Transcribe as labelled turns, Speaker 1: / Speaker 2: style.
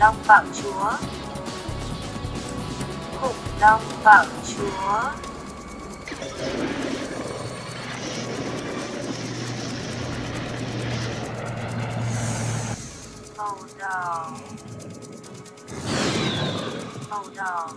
Speaker 1: long bảo chúa. Khủng long bảo chúa. Màu đỏ. Màu đỏ.